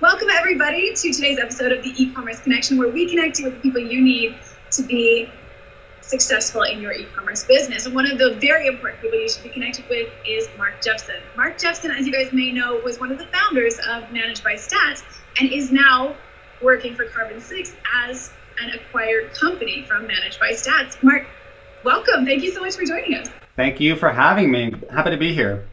Welcome, everybody, to today's episode of the e-commerce connection, where we connect you with the people you need to be successful in your e-commerce business. And one of the very important people you should be connected with is Mark Jeffson. Mark Jeffson, as you guys may know, was one of the founders of Managed by Stats and is now working for Carbon Six as an acquired company from Managed by Stats. Mark, welcome. Thank you so much for joining us. Thank you for having me. Happy to be here.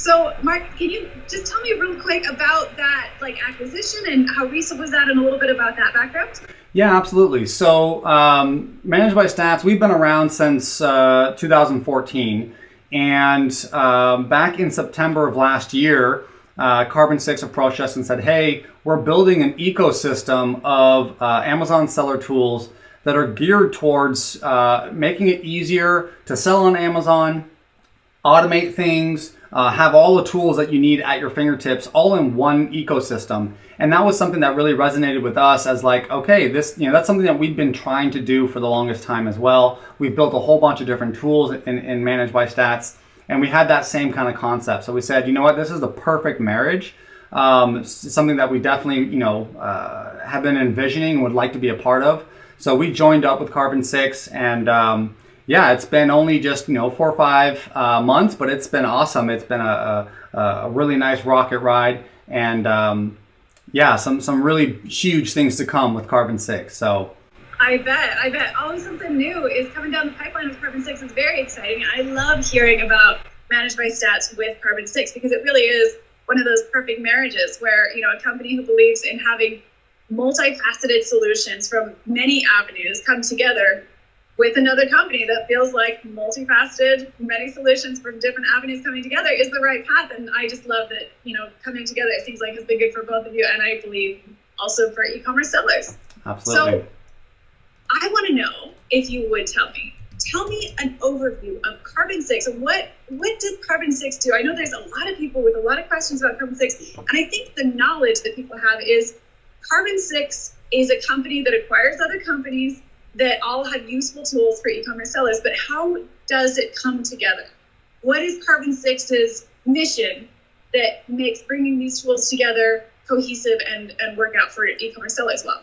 So, Mark, can you just tell me real quick about that like acquisition and how recent was that, and a little bit about that background? Yeah, absolutely. So, um, Managed by Stats, we've been around since uh, 2014, and um, back in September of last year, uh, Carbon Six approached us and said, "Hey, we're building an ecosystem of uh, Amazon seller tools." That are geared towards uh, making it easier to sell on Amazon, automate things, uh, have all the tools that you need at your fingertips all in one ecosystem. And that was something that really resonated with us as like, okay, this, you know, that's something that we've been trying to do for the longest time as well. We've built a whole bunch of different tools in, in Managed by Stats, and we had that same kind of concept. So we said, you know what, this is the perfect marriage. Um, something that we definitely, you know, uh, have been envisioning and would like to be a part of. So we joined up with Carbon Six and um, yeah, it's been only just you know four or five uh, months, but it's been awesome. It's been a, a, a really nice rocket ride, and um, yeah, some some really huge things to come with Carbon Six. So. I bet, I bet. Always something new is coming down the pipeline with Carbon Six. It's very exciting. I love hearing about managed by stats with Carbon Six because it really is one of those perfect marriages where you know a company who believes in having multifaceted solutions from many avenues come together with another company that feels like multifaceted, many solutions from different avenues coming together is the right path. And I just love that, you know, coming together, it seems like has been good for both of you. And I believe also for e-commerce sellers. Absolutely. So I want to know if you would tell me, tell me an overview of Carbon Six. What what does Carbon Six do? I know there's a lot of people with a lot of questions about Carbon Six, and I think the knowledge that people have is Carbon Six is a company that acquires other companies that all have useful tools for e-commerce sellers, but how does it come together? What is Carbon Six's mission that makes bringing these tools together cohesive and, and work out for e-commerce sellers well?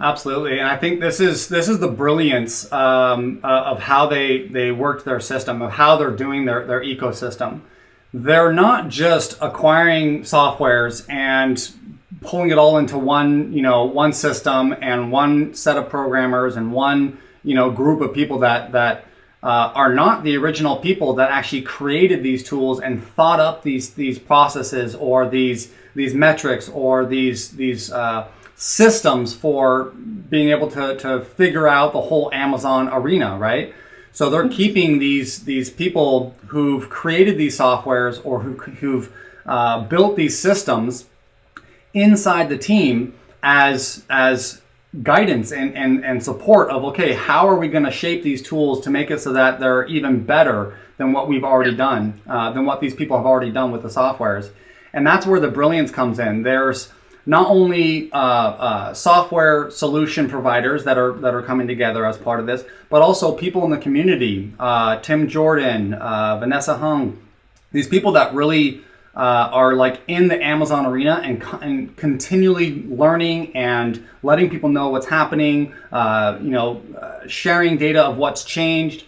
Absolutely, and I think this is this is the brilliance um, uh, of how they they worked their system, of how they're doing their their ecosystem. They're not just acquiring softwares and pulling it all into one, you know, one system and one set of programmers and one, you know, group of people that that uh, are not the original people that actually created these tools and thought up these these processes or these these metrics or these these uh, systems for being able to to figure out the whole Amazon arena, right? So they're keeping these these people who've created these softwares or who, who've uh, built these systems inside the team as as guidance and, and, and support of okay how are we going to shape these tools to make it so that they're even better than what we've already done uh, than what these people have already done with the softwares? And that's where the brilliance comes in. There's not only uh, uh, software solution providers that are that are coming together as part of this but also people in the community uh, tim jordan uh, vanessa hung these people that really uh, are like in the Amazon arena and, and, continually learning and letting people know what's happening, uh, you know, uh, sharing data of what's changed.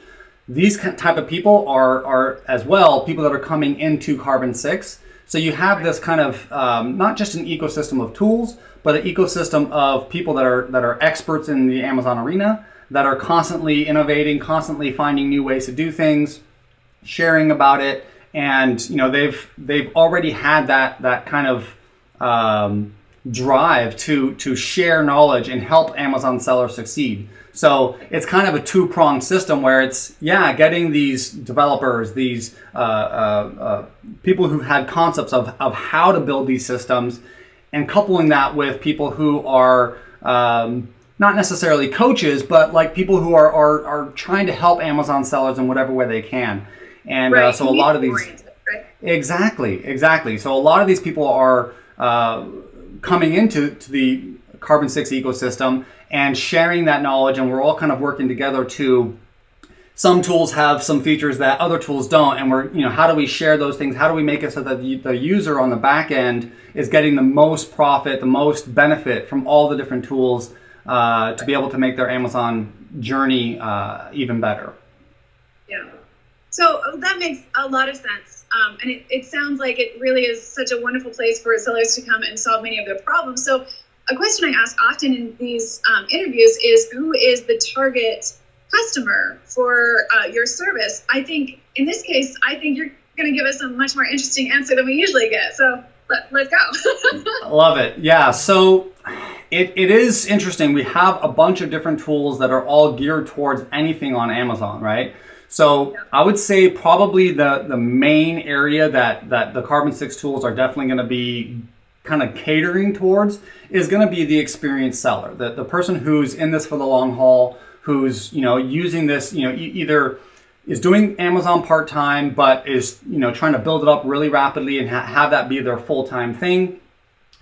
These type of people are, are as well people that are coming into Carbon 6. So you have this kind of um, not just an ecosystem of tools, but an ecosystem of people that are that are experts in the Amazon arena that are constantly innovating, constantly finding new ways to do things, sharing about it, and you know they've they've already had that that kind of um, drive to to share knowledge and help Amazon sellers succeed. So it's kind of a two pronged system where it's yeah getting these developers, these uh, uh, uh, people who had concepts of of how to build these systems, and coupling that with people who are um, not necessarily coaches, but like people who are, are, are trying to help Amazon sellers in whatever way they can. And uh, right. uh, so a lot of these right? exactly, exactly. So a lot of these people are uh, coming into to the Carbon Six ecosystem and sharing that knowledge, and we're all kind of working together to some tools have some features that other tools don't and we're you know how do we share those things how do we make it so that the, the user on the back end is getting the most profit the most benefit from all the different tools uh, to be able to make their amazon journey uh, even better so uh, that makes a lot of sense um, and it, it sounds like it really is such a wonderful place for sellers to come and solve many of their problems so a question i ask often in these um, interviews is who is the target customer for uh, your service. I think in this case, I think you're going to give us a much more interesting answer than we usually get. So let, us go. Love it. Yeah. So it, it is interesting. We have a bunch of different tools that are all geared towards anything on Amazon, right? So. I would say probably the, the main area that, that the Carbon 6 tools are definitely going to be kind of catering towards is going to be the experienced seller, the, the person who's in this for the long haul, who's you know using this you know either is doing Amazon part time but is you know trying to build it up really rapidly and ha- have that be their full time thing.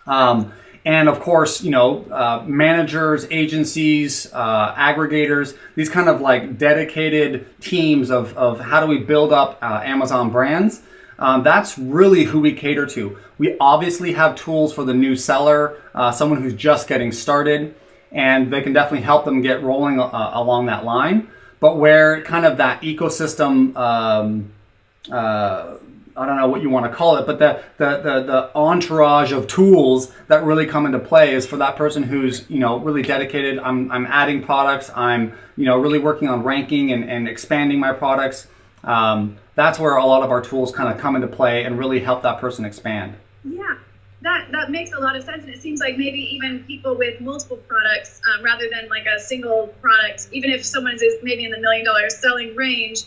Um, and of course, you know, uh, managers, agencies, uh, aggregators, these kind of like dedicated teams of, of how do we build up uh, Amazon brands. Um, that's really who we cater to. We obviously have tools for the new seller, uh, someone who's just getting started and they can definitely help them get rolling uh, along that line. But where kind of that ecosystem, um, uh, I don't know what you want to call it, but the, the, the, the, entourage of tools that really come into play is for that person who's, you know, really dedicated. I'm, I'm adding products. I'm, you know, really working on ranking and, and expanding my products. Um, that's where a lot of our tools kind of come into play and really help that person expand. Yeah, that that makes a lot of sense and it seems like maybe even people with multiple products um, rather than like a single product even if someone is maybe in the million dollar selling range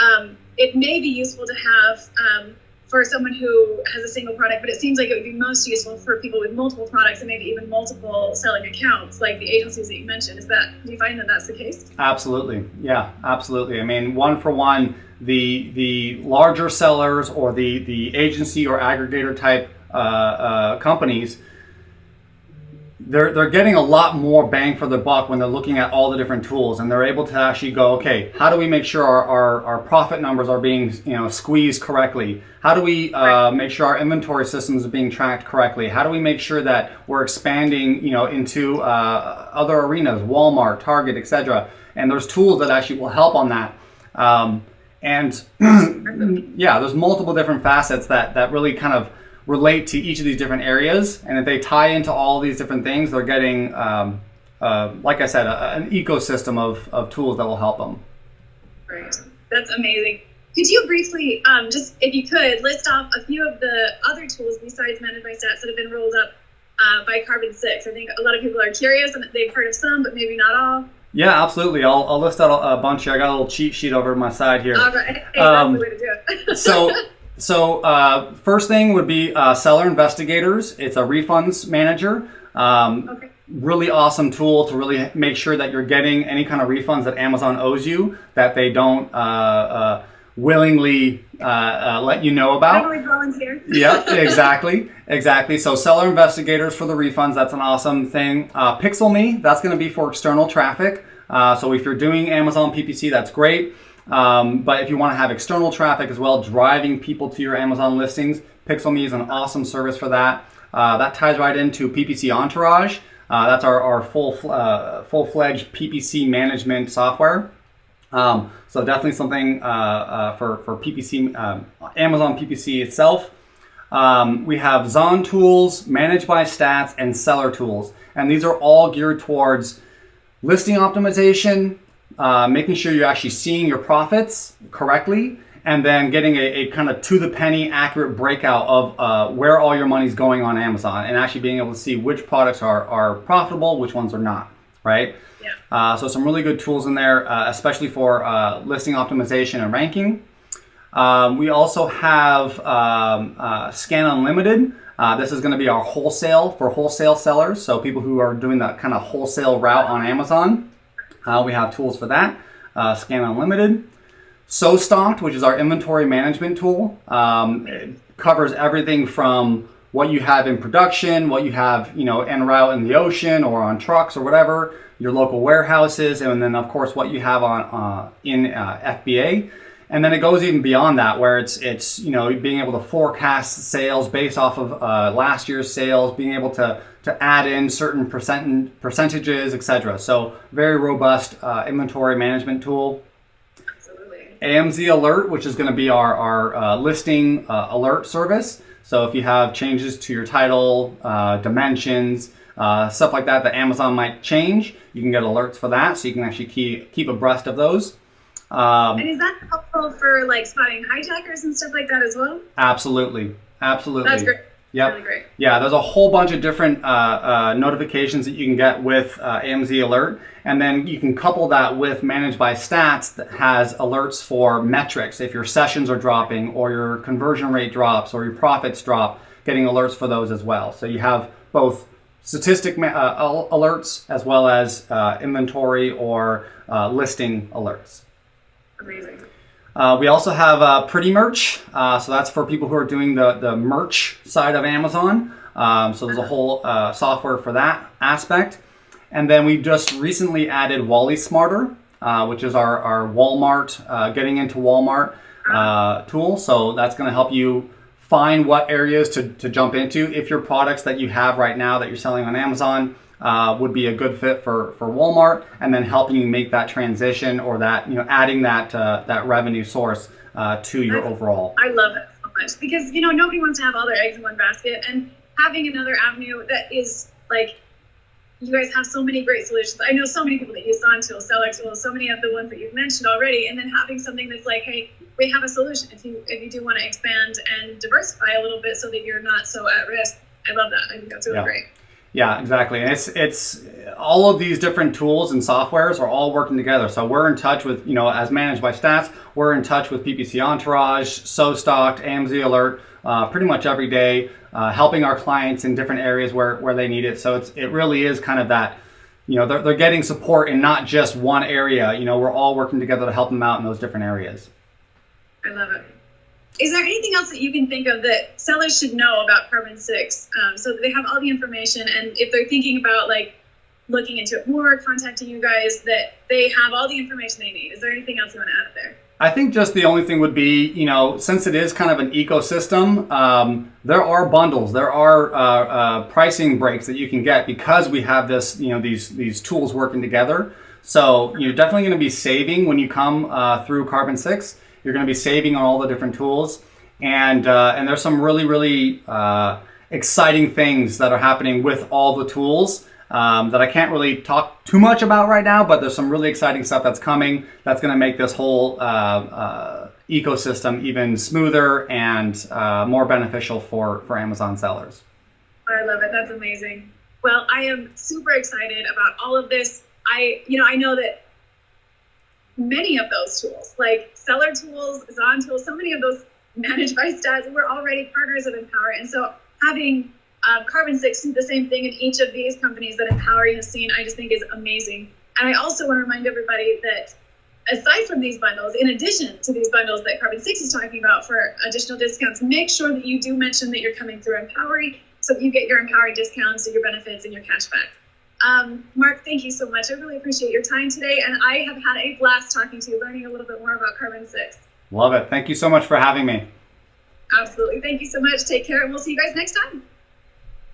um, it may be useful to have um, for someone who has a single product but it seems like it would be most useful for people with multiple products and maybe even multiple selling accounts like the agencies that you mentioned. Is that do you find that that's the case? Absolutely. Yeah absolutely. I mean one for one the the larger sellers or the the agency or aggregator type uh, uh, companies, they're, they're getting a lot more bang for the buck when they're looking at all the different tools and they're able to actually go, okay, how do we make sure our, our, our profit numbers are being you know, squeezed correctly? How do we uh, make sure our inventory systems are being tracked correctly? How do we make sure that we're expanding you know, into uh, other arenas, Walmart, Target, etc. And there's tools that actually will help on that. Um, and yeah, there's multiple different facets that, that really kind of relate to each of these different areas. And if they tie into all these different things, they're getting, um, uh, like I said, a, an ecosystem of, of tools that will help them. Great. That's amazing. Could you briefly, um, just if you could, list off a few of the other tools besides Managed by Stats that have been rolled up uh, by Carbon 6? I think a lot of people are curious and they've heard of some, but maybe not all. Yeah, absolutely. I'll, I'll list out a, bunch here. I got a little cheat sheet over my side here. All right. Hey, um, that's the way to do it. so So uh, first thing would be uh, Seller Investigators. It's a refunds manager. Um, okay. Really awesome tool to really make sure that you're getting any kind of refunds that Amazon owes you that they don't uh, uh willingly uh, uh, let you know about. Totally volunteer. yep, exactly, exactly. So Seller Investigators for the refunds. That's an awesome thing. PixelMe. That's going to be for external traffic. so if you're doing Amazon PPC, that's great. Um, but if you want to have external traffic as well, driving people to your Amazon listings, PixelMe is an awesome service for that. Uh, that ties right into PPC Entourage. Uh, that's our, our full uh, full fledged PPC management software. Um, so definitely something uh, uh, for for PPC um, Amazon PPC itself. Um, we have Zon tools, Managed by Stats, and Seller tools, and these are all geared towards listing optimization, uh, making sure you're actually seeing your profits correctly, and then getting a, a kind of to the penny accurate breakout of uh, where all your money's going on Amazon, and actually being able to see which products are, are profitable, which ones are not, right? Yeah. Uh, so some really good tools in there, uh, especially for uh, listing optimization and ranking. Um, we also have um, uh, Scan Unlimited. Uh, this is going to be our wholesale for wholesale sellers, so people who are doing that kind of wholesale route on Amazon. Uh, we have tools for that. Uh, Scan Unlimited. SoStocked, which is our inventory management tool. Um, covers everything from what you have in production, what you have, you know, en route in the ocean or on trucks or whatever, your local warehouses, and then of course what you have on uh, in uh, FBA. And then it goes even beyond that, where it's it's you know being able to forecast sales based off of uh, last year's sales, being able to to add in certain percent percentages, etc. So very robust uh, inventory management tool. Absolutely. AMZ Alert, which is going to be our our uh, listing uh, alert service. So if you have changes to your title, uh, dimensions, uh, stuff like that that Amazon might change, you can get alerts for that. So you can actually keep, keep abreast of those. Um, and is that helpful for like spotting hijackers and stuff like that as well? Absolutely. Absolutely. That's great. Yep. Really great. Yeah, there's a whole bunch of different uh, uh, notifications that you can get with uh, AMZ Alert, and then you can couple that with Managed by Stats that has alerts for metrics. If your sessions are dropping, or your conversion rate drops, or your profits drop, getting alerts for those as well. So you have both statistic uh, alerts as well as uh, inventory or uh, listing alerts. Amazing. Uh, we also have uh, Pretty Merch. Uh, so that's for people who are doing the, the merch side of Amazon. Um, so there's a whole uh, software for that aspect. And then we just recently added WallySmarter, uh, which is our, our Walmart, getting into Walmart tool. So that's going to help you find what areas to, to jump into. If your products that you have right now that you're selling on Amazon uh, would be a good fit for, for Walmart, and then helping you make that transition or that you know adding that uh, that revenue source uh, to your I, overall. I love it so much because you know nobody wants to have all their eggs in one basket, and having another avenue that is like you guys have so many great solutions. I know so many people that use Zontool, Seller Tool, so many of the ones that you've mentioned already, and then having something that's like, hey, we have a solution if you if you do want to expand and diversify a little bit so that you're not so at risk. I love that. I think that's really yeah. great. Yeah, exactly. And it's it's all of these different tools and softwares are all working together. So we're in touch with, you know, as managed by stats, we're in touch with PPC Entourage, SoStocked, AMZ Alert, uh, pretty much every day, uh, helping our clients in different areas where, where they need it. So it's it really is kind of that, you know, they're, they're getting support in not just one area. You know, we're all working together to help them out in those different areas. I love it. Is there anything else that you can think of that sellers should know about Carbon Six, um, so that they have all the information, and if they're thinking about like looking into it more, contacting you guys, that they have all the information they need? Is there anything else you want to add there? I think just the only thing would be, you know, since it is kind of an ecosystem, um, there are bundles, there are uh, uh, pricing breaks that you can get because we have this, you know, these these tools working together. So you're definitely going to be saving when you come uh, through Carbon Six. You're going to be saving on all the different tools. And, uh, and there's some really, really uh, exciting things that are happening with all the tools um, that I can't really talk too much about right now, but there's some really exciting stuff that's coming that's going to make this whole uh, uh, ecosystem even smoother and uh, more beneficial for, for Amazon sellers. I love it. That's amazing. Well, I am super excited about all of this. I, you know, I know that many of those tools, like seller tools, Zon Tools, so many of those managed by stats, we're already partners of Empowery. And so having uh, Carbon Six do the same thing in each of these companies that Empowery has seen, I just think is amazing. And I also want to remind everybody that aside from these bundles, in addition to these bundles that Carbon Six is talking about for additional discounts, make sure that you do mention that you're coming through Empowery so that you get your Empowery discounts and your benefits and your cashback. Um, Mark, thank you so much. I really appreciate your time today, and I have had a blast talking to you, learning a little bit more about Carbon 6. Love it. Thank you so much for having me. Absolutely. Thank you so much. Take care, and we'll see you guys next time.